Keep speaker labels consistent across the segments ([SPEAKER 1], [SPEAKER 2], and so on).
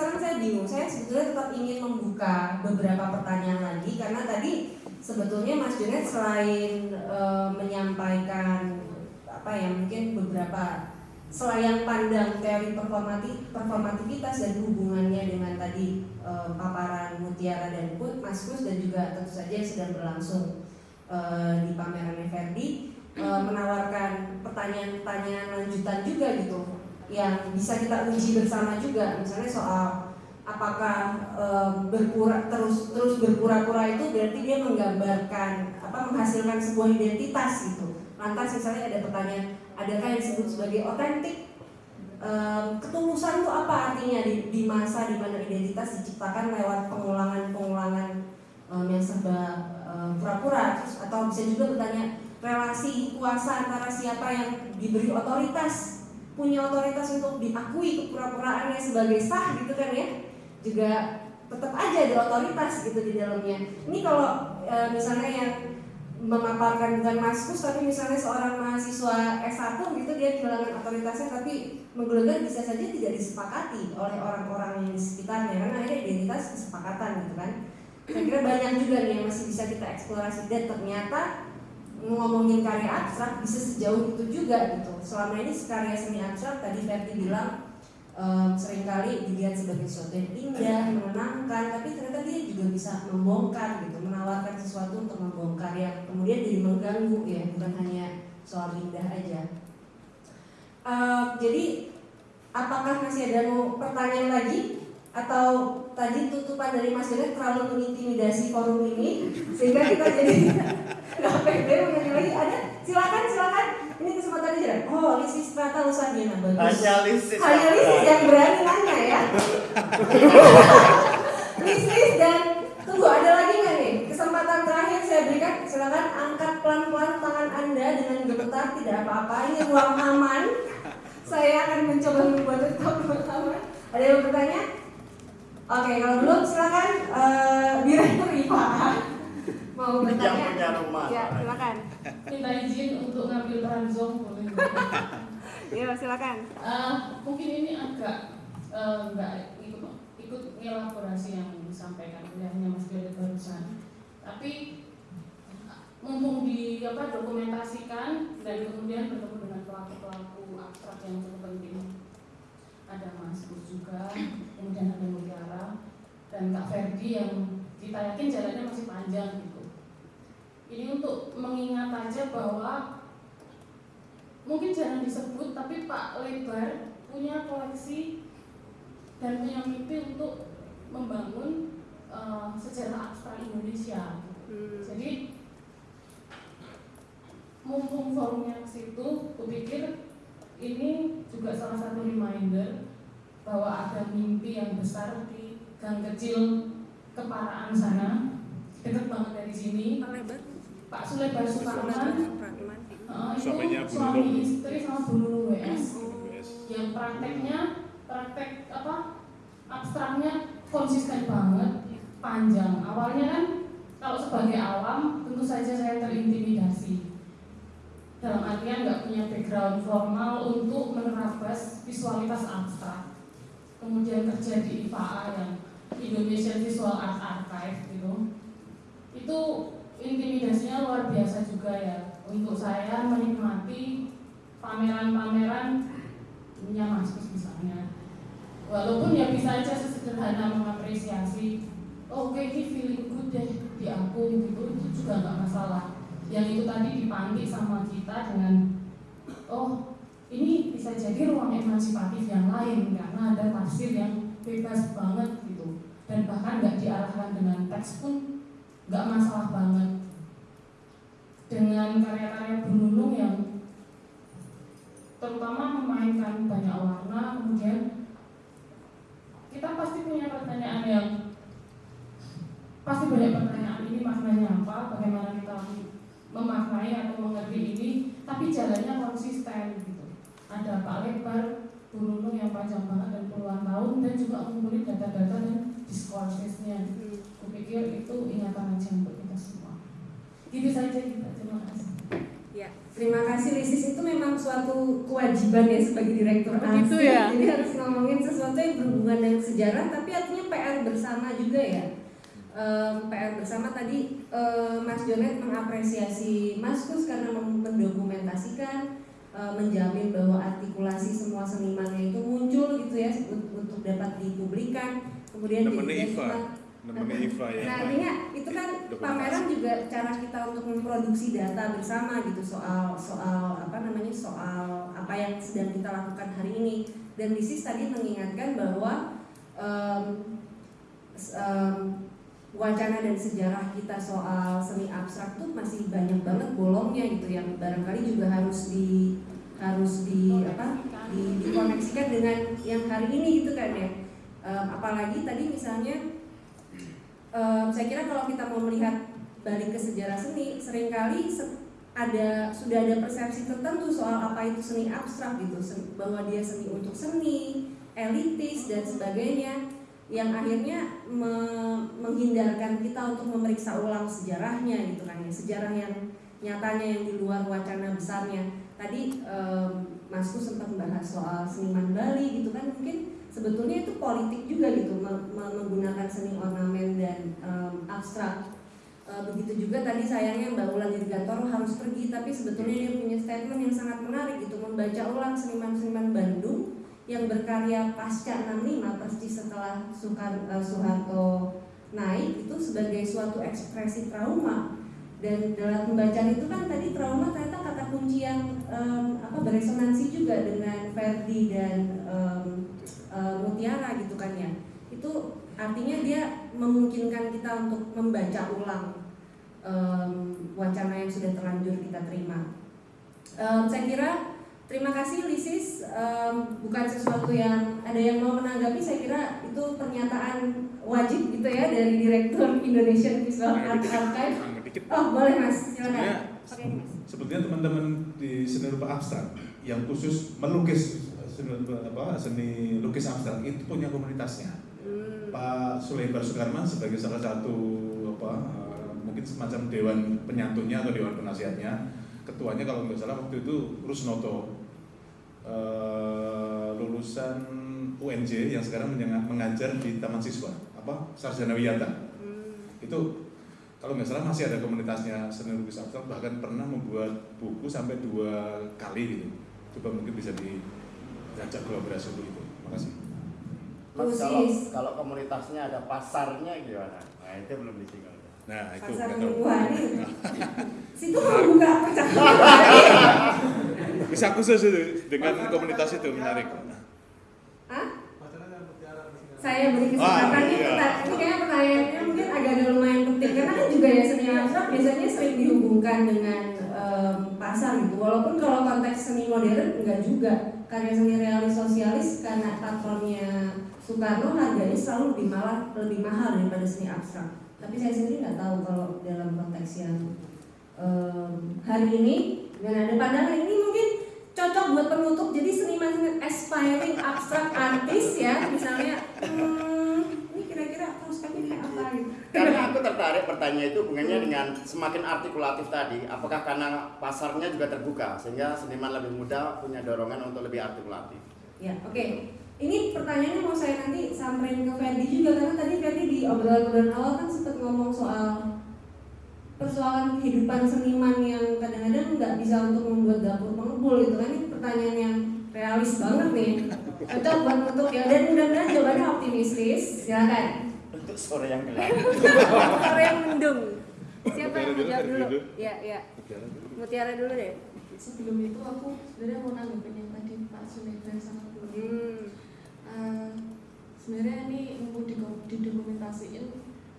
[SPEAKER 1] sekarang saya bingung. Saya sebetulnya tetap ingin membuka beberapa pertanyaan lagi karena tadi sebetulnya Mas Junet selain e, menyampaikan apa ya mungkin beberapa selayang pandang teori performati, performativitas dan hubungannya dengan tadi e, paparan Mutiara dan Put, Mas Kus dan juga tentu saja yang sedang berlangsung e, di pameran Verdi e, menawarkan pertanyaan-pertanyaan lanjutan juga gitu yang bisa kita uji bersama juga. Misalnya soal apakah e, berpura terus terus berpura-pura itu berarti dia menggambarkan apa menghasilkan sebuah identitas gitu. Lantas misalnya ada pertanyaan adakah yang disebut sebagai otentik? E, ketulusan itu apa artinya di, di masa di mana identitas diciptakan lewat pengulangan-pengulangan e, yang serba pura-pura? Atau bisa juga bertanya relasi kuasa antara siapa yang diberi otoritas punya otoritas untuk diakui kepura-puraannya sebagai sah gitu kan ya juga tetap aja ada otoritas gitu di dalamnya. Ini kalau e, misalnya yang memaparkan bukan maskus tapi misalnya seorang mahasiswa S1 gitu dia kehilangan otoritasnya tapi menggelegar bisa saja tidak disepakati oleh orang-orang di sekitarnya karena akhirnya identitas kesepakatan gitu kan. Saya kira banyak juga nih yang masih bisa kita eksplorasi. Dan ternyata ngomongin karya abstrak bisa sejauh itu juga gitu. Selama ini karya seni abstrak tadi Ferdi bilang um, sering kali dilihat sebagai sesuatu yang indah, menenangkan, tapi ternyata dia juga bisa membongkar gitu, menawarkan sesuatu untuk membongkar yang kemudian jadi mengganggu ya, bukan hanya soal indah aja. Uh, jadi apakah masih ada mau pertanyaan lagi atau tadi tutupan dari Mas Janet terlalu mengintimidasi forum ini sehingga kita jadi nggak pede menyanyi lagi. Ada? Silakan silakan. Ini kesempatan aja oh Lisis Strata Lusadiana bagus.
[SPEAKER 2] Hanya Lisis
[SPEAKER 1] hanya Lisis yang berani nanya ya? Lisis dan tunggu ada lagi nggak nih? Kesempatan terakhir saya berikan. Silakan angkat pelan-pelan tangan anda dengan gemetar tidak apa-apa. Ini ruang aman. Saya akan mencoba membuat tetap aman. Ada yang bertanya? Oke, kalau belum silakan uh, direktur IPA mau bertanya.
[SPEAKER 2] Yang punya rumah.
[SPEAKER 1] Ya, silakan.
[SPEAKER 3] Minta izin untuk ngambil peran Zoom boleh?
[SPEAKER 1] Iya, silakan.
[SPEAKER 3] Uh, mungkin ini agak uh, enggak ikut ikut elaborasi yang disampaikan olehnya Mas Gede barusan. Tapi mumpung di apa dokumentasikan dan kemudian bertemu dengan pelaku-pelaku abstrak yang cukup penting ada Mas Gus juga, kemudian ada Mutiara dan Kak Ferdi yang kita yakin jalannya masih panjang gitu. Ini untuk mengingat aja bahwa mungkin jangan disebut tapi Pak Lebar punya koleksi dan punya mimpi untuk membangun uh, sejarah abstrak Indonesia. Hmm. Jadi mumpung forumnya ke situ, kupikir ini juga salah satu reminder bahwa ada mimpi yang besar di gang kecil keparaan sana dekat banget dari sini Pak Sulebar Sukarman uh, itu suami istri sama Bu WS yang prakteknya praktek apa abstraknya konsisten banget panjang. Awalnya kan kalau sebagai awam tentu saja saya terintimidasi. Dalam artian nggak punya background formal untuk menerabas visualitas abstrak. Kemudian kerja di IPA yang Indonesian Visual Art Archive gitu. Itu intimidasinya luar biasa juga ya. Untuk saya menikmati pameran-pameran punya Maskus misalnya. Walaupun ya bisa aja sesederhana mengapresiasi oh, oke okay, ini feeling good deh di aku gitu itu juga nggak masalah. Yang itu tadi dipanggil sama kita dengan oh ini bisa jadi ruang emancipatif yang lain karena ada tafsir yang bebas banget gitu. Dan bahkan nggak diarahkan dengan teks pun nggak masalah banget. Dengan karya-karya Bununung yang terutama memainkan banyak warna kemudian kita pasti punya pertanyaan yang pasti banyak pertanyaan ini maknanya apa bagaimana kita memaknai atau mengerti ini tapi jalannya konsisten gitu. Ada Pak Lebar Bununung yang panjang banget dan puluhan tahun dan juga mengumpulkan data-data dan diskursesnya hmm. kupikir itu ingatan aja untuk kita semua gitu saja kita terima kasih
[SPEAKER 1] ya Terima kasih Lisis itu memang suatu kewajiban ya sebagai direktur
[SPEAKER 2] Begitu
[SPEAKER 1] ASI.
[SPEAKER 2] ya?
[SPEAKER 1] Jadi harus ngomongin sesuatu yang berhubungan dengan sejarah tapi artinya PR bersama juga ya. Em, PR bersama tadi em, Mas Jonet mengapresiasi Mas Kus karena mendokumentasikan em, menjamin bahwa artikulasi semua senimannya itu muncul gitu ya untuk, dapat dipublikkan. Kemudian juga
[SPEAKER 4] Iva. namanya Iva ya
[SPEAKER 1] Nah artinya itu kan
[SPEAKER 4] Dokumentasi.
[SPEAKER 1] pameran juga cara kita untuk memproduksi data bersama gitu soal soal apa namanya soal apa yang sedang kita lakukan hari ini dan Lisis tadi mengingatkan bahwa s- em, wacana dan sejarah kita soal seni abstrak tuh masih banyak banget bolongnya gitu yang barangkali juga harus di harus di apa di, dikoneksikan dengan yang hari ini gitu kan ya apalagi tadi misalnya Em, saya kira kalau kita mau melihat balik ke sejarah seni, sering kali se- ada sudah ada persepsi tertentu soal apa itu seni abstrak gitu, bahwa dia seni untuk seni, elitis dan sebagainya, yang akhirnya me- menghindarkan kita untuk memeriksa ulang sejarahnya gitu kan ya, sejarah yang nyatanya yang di luar wacana besarnya. Tadi em, Masku sempat membahas soal seniman Bali gitu kan, mungkin sebetulnya itu politik juga gitu me- me- menggunakan seni ornamen dan em, abstrak. E, begitu juga tadi sayangnya Mbak Ulan Dirgantoro harus pergi tapi sebetulnya dia punya statement yang sangat menarik gitu membaca ulang seniman-seniman Bandung yang berkarya pasca 65 persis setelah Soekar- eh, Soeharto naik itu sebagai suatu ekspresi trauma. Dan dalam pembacaan itu kan tadi trauma ternyata kata kunci yang em, apa beresonansi juga dengan Verdi dan em, eh, Mutiara gitu kan ya itu artinya dia memungkinkan kita untuk membaca ulang em, wacana yang sudah terlanjur kita terima. Em, saya kira terima kasih Lisis Em, bukan sesuatu yang ada yang mau menanggapi saya kira itu pernyataan wajib gitu ya dari Direktur Indonesian Visual Art Archive. Oh boleh mas silakan. Oke, Mas.
[SPEAKER 4] sebetulnya teman-teman di seni rupa abstrak yang khusus melukis seni, apa, seni lukis abstrak itu punya komunitasnya
[SPEAKER 1] Hmm.
[SPEAKER 4] Pak Sulaiman Sukarman sebagai salah satu apa eh, mungkin semacam dewan penyatunya atau dewan penasihatnya ketuanya kalau nggak salah waktu itu Rusnoto eh, lulusan UNJ yang sekarang mengajar di Taman Siswa apa Sarjana Wiyata
[SPEAKER 1] Hmm.
[SPEAKER 4] itu kalau nggak salah masih ada komunitasnya seni lukis abstrak bahkan pernah membuat buku sampai dua kali gitu coba mungkin bisa diajak kolaborasi untuk itu makasih
[SPEAKER 5] Mas, kalau, kalau komunitasnya ada pasarnya gimana? Nah itu belum disinggung.
[SPEAKER 4] nah itu
[SPEAKER 1] Pasar mingguan. Situ mau buka percakapan.
[SPEAKER 4] bisa khusus itu dengan komunitas itu menarik
[SPEAKER 1] Hah? Saya beri kesempatan
[SPEAKER 4] Ah,
[SPEAKER 1] ini,
[SPEAKER 4] iya.
[SPEAKER 1] ini kayaknya pertanyaannya mungkin agak-agak lumayan penting karena kan juga ya seni abstrak biasanya sering dihubungkan dengan pasar gitu. Walaupun kalau konteks seni modern enggak juga. Karya seni realis sosialis karena patronnya Soekarno harganya selalu lebih malah lebih mahal daripada seni abstrak. Tapi saya sendiri nggak tahu kalau dalam konteks yang em, hari ini dan ada pandangan ini mungkin cocok buat penutup. Jadi seniman aspiring abstract artist ya misalnya hmm, ini kira-kira prospeknya kayak apa gitu
[SPEAKER 5] Karena aku tertarik pertanyaan itu hubungannya dengan semakin artikulatif tadi. Apakah karena pasarnya juga terbuka sehingga seniman lebih mudah punya dorongan untuk lebih artikulatif?
[SPEAKER 1] ya oke. Ini pertanyaannya mau saya nanti samperin ke Ferdi juga karena tadi Ferdi di obrolan-obrolan awal kan sempat ngomong soal persoalan kehidupan seniman yang kadang-kadang nggak bisa untuk membuat dapur pengepul gitu kan. Ini pertanyaan yang realis banget nih. Cocok buat untuk ya. Dan mudah-mudahan jawabannya optimistis silakan
[SPEAKER 5] Untuk sore yang gelap.
[SPEAKER 1] Sore yang mendung. Siapa yang jawab
[SPEAKER 4] dulu,
[SPEAKER 1] Ya, ya. Mutiara dulu deh.
[SPEAKER 3] sebelum itu aku sebenarnya mau nanggepin yang tadi Pak Sulaiman sama Bu
[SPEAKER 1] Hmm.
[SPEAKER 3] Eh, sebenarnya ini mau dido- didokumentasiin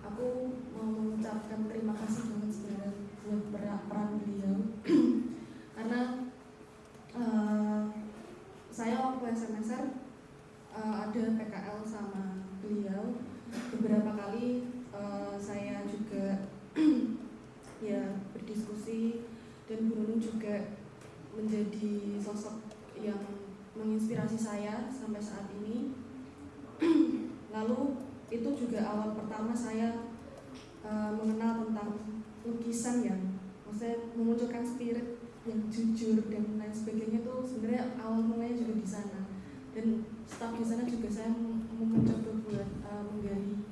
[SPEAKER 3] aku mau mengucapkan terima kasih banget sebenarnya buat pera- peran beliau karena eh, saya waktu SMSR eh, ada PKL sama beliau beberapa kali eh, saya juga ya berdiskusi dan Bu Nunung juga menjadi sosok yang menginspirasi saya sampai saat ini. Lalu itu juga awal pertama saya eh, mengenal tentang lukisan yang maksudnya memunculkan spirit
[SPEAKER 2] yang jujur dan lain sebagainya tuh sebenarnya awal mulanya juga di sana. Dan staf di sana juga saya mencoba buat uh, menggali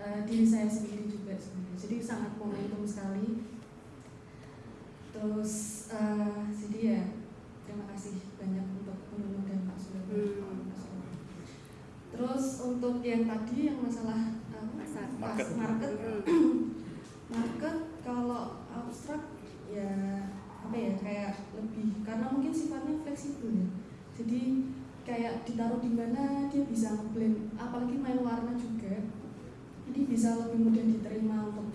[SPEAKER 2] uh, diri saya sendiri juga sebenarnya. Jadi sangat momentum sekali. Terus uh, jadi ya terima kasih banyak untuk Undang dan Pak Surya
[SPEAKER 6] Hmm.
[SPEAKER 2] terus untuk yang tadi yang masalah uh,
[SPEAKER 6] Pasar.
[SPEAKER 4] Market.
[SPEAKER 2] market
[SPEAKER 6] Hmm.
[SPEAKER 2] market kalau abstrak ya apa ya kayak lebih karena mungkin sifatnya fleksibel ya jadi kayak ditaruh di mana dia bisa ngeblend apalagi main warna juga jadi bisa lebih mudah diterima untuk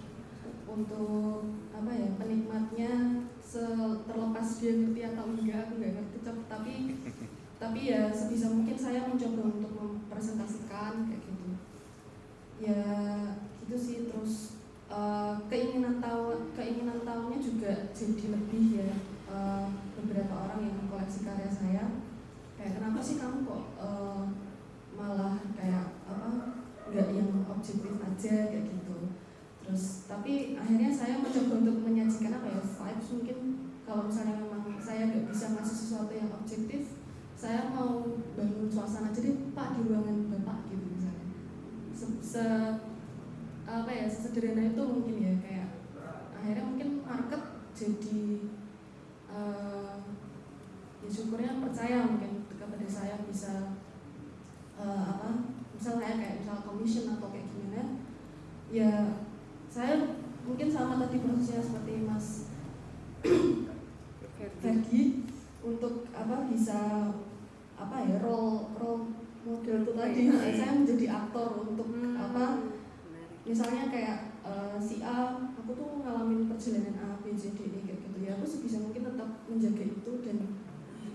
[SPEAKER 2] untuk apa ya penikmatnya terlepas dia ngerti atau enggak aku nggak ngerti tapi tapi ya sebisa mungkin saya mencoba untuk mempresentasikan kayak gitu ya gitu sih terus eh, keinginan tahu keinginan tahunya juga jadi lebih ya. Eh, beberapa orang yang mengkoleksi karya saya kayak kenapa sih kamu kok eh, malah kayak apa nggak yang objektif aja? Kayak gitu. Terus tapi akhirnya saya mencoba untuk menyajikan apa ya vibes mungkin. Kalau misalnya memang saya nggak bisa ngasih sesuatu yang objektif saya mau bangun suasana. Jadi pak di ruangan bapak gitu misalnya se, se- apa ya sesederhana itu mungkin ya kayak akhirnya mungkin market jadi eh, ya syukurnya percaya mungkin kepada saya bisa eh, apa misalnya kayak misal commission atau kayak gimana ya saya mungkin sama tadi prosesnya seperti Mas Ferdi. Untuk apa bisa apa ya role role model itu tadi.
[SPEAKER 6] Oke.
[SPEAKER 2] saya menjadi aktor untuk
[SPEAKER 6] Hmm.
[SPEAKER 2] apa? misalnya kayak eh, si A aku tuh ngalamin perjalanan A B C D E kayak gitu ya. Aku sebisa mungkin tetap menjaga itu dan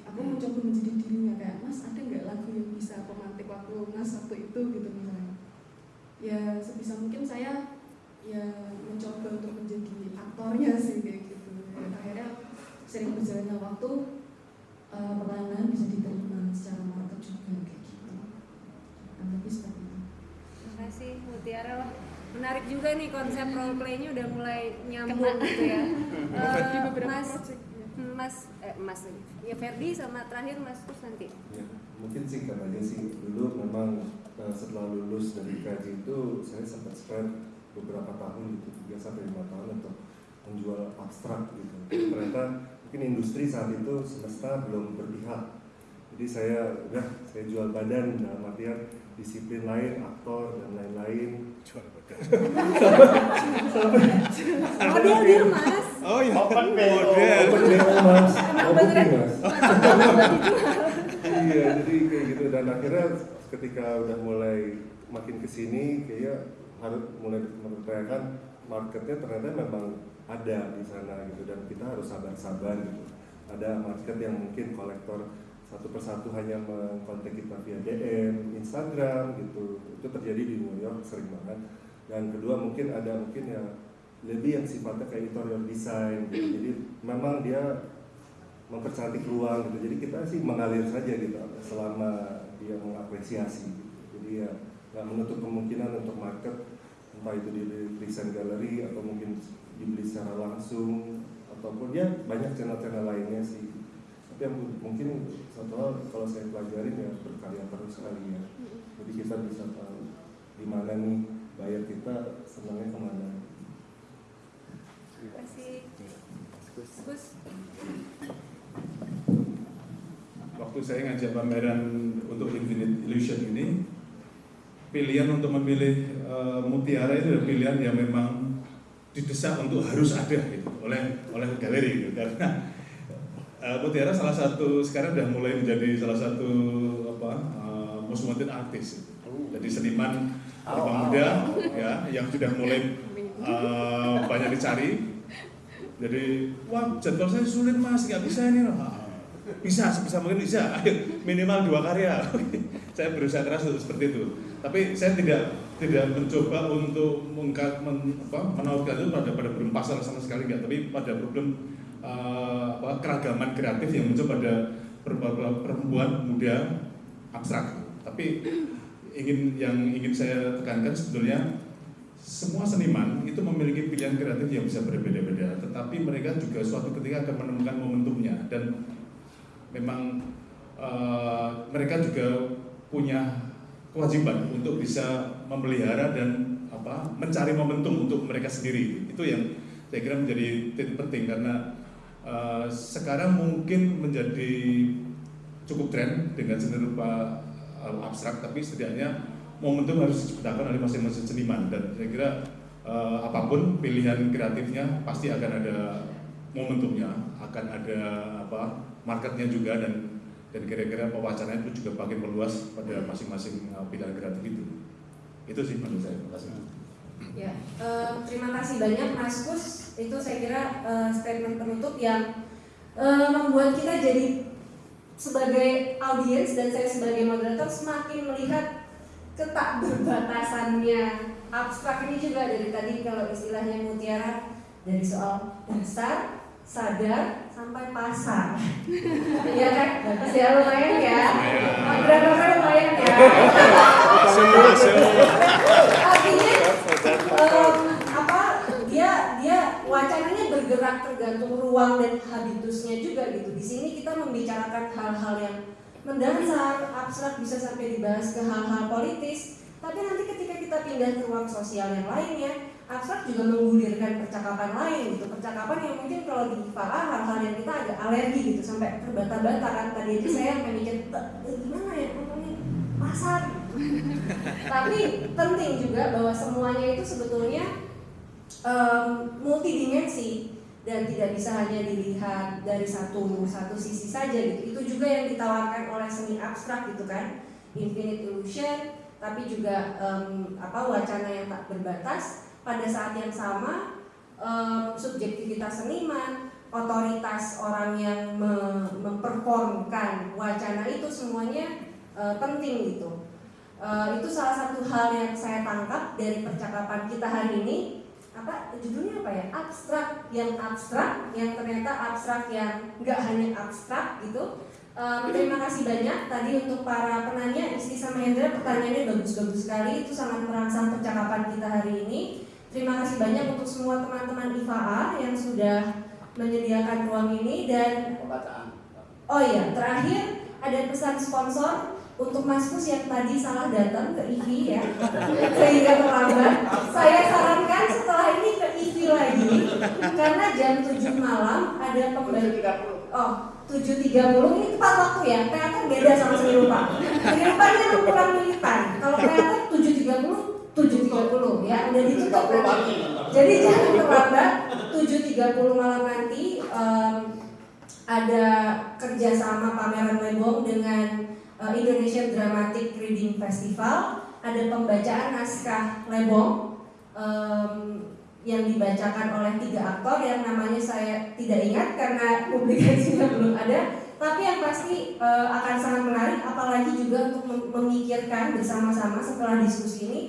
[SPEAKER 2] aku mencoba menjadi dirinya. Kayak mas ada nggak lagu yang bisa pemantik waktu mas waktu itu? Gitu misalnya. Ya sebisa mungkin saya ya mencoba untuk menjadi aktornya sih kayak gitu. Dan akhirnya sering berjalannya waktu eh, perlahan-lahan bisa diterima secara market juga kayak gitu nah, lebih seperti itu
[SPEAKER 6] Terima kasih Mutiara wah menarik juga nih konsep role play-nya udah mulai nyambung gitu ya. Eh,
[SPEAKER 2] beberapa
[SPEAKER 6] Mas
[SPEAKER 2] project ya.
[SPEAKER 6] Mas eh, Mas. Ya Ferdi sama terakhir Mas terus nanti.
[SPEAKER 7] Ya, mungkin singkat aja sih dulu memang eh, setelah lulus dari KJ itu saya sempat spend beberapa tahun gitu tiga sampai lima tahun untuk menjual abstrak gitu ternyata mungkin industri saat itu semesta belum berpihak jadi saya udah saya jual badan dalam artian disiplin lain aktor dan lain-lain
[SPEAKER 4] Jual badan.
[SPEAKER 6] Model dia Mas.
[SPEAKER 4] Oh iya.
[SPEAKER 5] Open BO.
[SPEAKER 4] Model.
[SPEAKER 7] Open BO mas,
[SPEAKER 6] Emang
[SPEAKER 7] mau
[SPEAKER 6] beneran?
[SPEAKER 7] booking mas iya jadi kayak gitu dan akhirnya ketika udah mulai makin ke sini kayak harus mulai mempercayakan marketnya ternyata memang ada di sana gitu dan kita harus sabar-sabar gitu ada market yang mungkin kolektor satu persatu hanya mengkontak kita via DM, Instagram gitu itu terjadi di New York sering banget dan kedua mungkin ada mungkin ya lebih yang sifatnya kayak interior design gitu. jadi memang dia mempercantik ruang gitu. Jadi kita sih mengalir saja gitu selama dia mengapresiasi. Gitu. Jadi ya nggak menutup kemungkinan untuk market entah itu di desain galeri atau mungkin dibeli secara langsung ataupun ya banyak channel-channel lainnya sih. Tapi yang mungkin satu hal kalau saya pelajarin ya berkarya terus kali ya. Jadi kita bisa tahu di mana nih bayar kita senangnya ke mana.
[SPEAKER 6] Terima kasih. Gus.
[SPEAKER 4] Waktu saya ngajak pameran untuk Infinite Illusion ini, pilihan untuk memilih eh, mutiara itu adalah pilihan yang memang didesak untuk harus ada gitu, oleh oleh galeri gitu. karena eh, mutiara salah satu sekarang sudah mulai menjadi salah satu apa eh, most wanted artist. Gitu. jadi seniman
[SPEAKER 5] au,
[SPEAKER 4] muda
[SPEAKER 5] au.
[SPEAKER 4] ya yang sudah mulai eh, banyak dicari. Jadi wah jadwal saya sulit mas. Nggak bisa ini. Ah, bisa sebisa mungkin bisa. Minimal dua karya. Saya berusaha keras untuk seperti itu. Tapi saya tidak tidak mencoba untuk mengka, men, apa, menautkan itu pada pada problem pasar sama sekali enggak tapi pada problem eh, apa, keragaman kreatif yang muncul pada per- perempuan muda abstrak. Tapi ingin yang ingin saya tekankan sebetulnya semua seniman itu memiliki pilihan kreatif yang bisa berbeda-beda, tetapi mereka juga suatu ketika akan menemukan momentumnya. Dan memang eh, mereka juga punya kewajiban untuk bisa memelihara dan apa mencari momentum untuk mereka sendiri. Itu yang saya kira menjadi titik penting karena eh, sekarang mungkin menjadi cukup tren dengan seni rupa eh, abstrak, tapi setidaknya momentum harus diciptakan oleh masing-masing seniman dan saya kira eh, apa pun pilihan kreatifnya pasti akan ada momentumnya, akan ada apa marketnya juga dan dan kira-kira pewacanaan itu juga makin meluas pada masing-masing eh, pilihan kreatif itu. Itu sih menurut saya. Terima kasih.
[SPEAKER 1] Ya, eh, terima kasih banyak Mas Kus. Itu saya kira eh, statement penutup yang eh, membuat kita jadi sebagai audiens dan saya sebagai moderator semakin melihat ketak berbatasannya abstrak ini juga dari tadi kalau istilahnya mutiara dari soal dasar, sadar, sampai pasar. Iya kan? Ya lumayan ya. Moderatornya lumayan ya.
[SPEAKER 4] Semua, semua.
[SPEAKER 1] Artinya em, apa dia dia wacananya tergantung ruang dan habitusnya juga gitu. Di sini kita membicarakan hal-hal yang mendasar, abstrak bisa sampai dibahas ke hal-hal politis. Tapi nanti ketika kita pindah ke ruang sosial yang lainnya, abstrak juga menggulirkan percakapan lain gitu. Percakapan yang mungkin kalau di IPA hal-hal yang kita agak alergi gitu sampai terbata-bata kan. Tadi aja saya sampai mikir "Eh, gimana ya ngomongin pasar tapi penting juga bahwa semuanya itu sebetulnya em, multidimensi dan tidak bisa hanya dilihat dari satu satu sisi saja gitu. Itu juga yang ditawarkan oleh seni abstrak gitu kan, infinite illusion, tapi juga em, apa wacana yang tak berbatas. Pada saat yang sama em, subjektivitas seniman, otoritas orang yang me- memperformkan wacana itu semuanya eh, penting gitu. Eh, itu salah satu hal yang saya tangkap dari percakapan kita hari ini apa judulnya apa ya? Abstrak yang abstrak yang ternyata abstrak yang nggak hanya abstrak gitu. Em, terima kasih banyak tadi untuk para penanya Isti sama Hendra pertanyaannya bagus-bagus sekali. Itu sangat merangsang percakapan kita hari ini. Terima kasih banyak untuk semua teman-teman IFA yang sudah menyediakan ruang ini. Dan
[SPEAKER 5] Pembacaan.
[SPEAKER 1] Oh iya, terakhir ada pesan sponsor. Untuk Mas Kus yang tadi salah datang ke IVI ya, sehingga terlambat. Saya sarankan lagi, karena jam 7 malam ada pembagi.
[SPEAKER 5] 7.30.
[SPEAKER 1] Oh, 7.30 ini tepat waktu ya, teater beda sama seni rupa. Seni rupa ini kurang militan, kalau teater 7.30, 7.30 ya, udah ditutup
[SPEAKER 5] 30
[SPEAKER 1] nanti.
[SPEAKER 5] pagi.
[SPEAKER 1] Jadi jangan terlambat 7.30 malam nanti em, ada kerjasama pameran Lebong dengan eh, Indonesian Dramatic Reading Festival ada pembacaan naskah Lebong em, yang dibacakan oleh tiga aktor yang namanya saya tidak ingat karena publikasinya belum ada tapi yang pasti eh, akan sangat menarik apalagi juga untuk mem- memikirkan bersama-sama setelah diskusi ini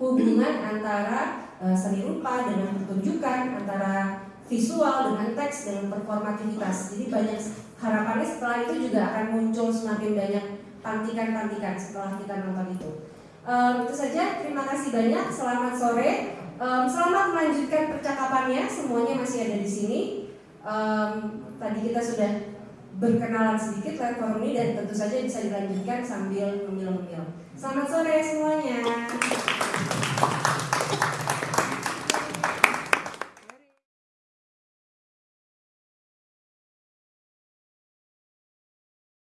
[SPEAKER 1] hubungan antara eh, seni rupa dengan pertunjukan antara visual dengan teks dengan performativitas. Jadi banyak harapannya setelah itu juga akan muncul semakin banyak pantikan-pantikan setelah kita nonton itu. Em, itu saja. Terima kasih banyak. Selamat sore. Em, selamat melanjutkan percakapannya. Semuanya masih ada di sini. Em, tadi kita sudah berkenalan sedikit lewat forum ini dan tentu saja bisa dilanjutkan sambil ngemil-ngemil. Selamat sore semuanya.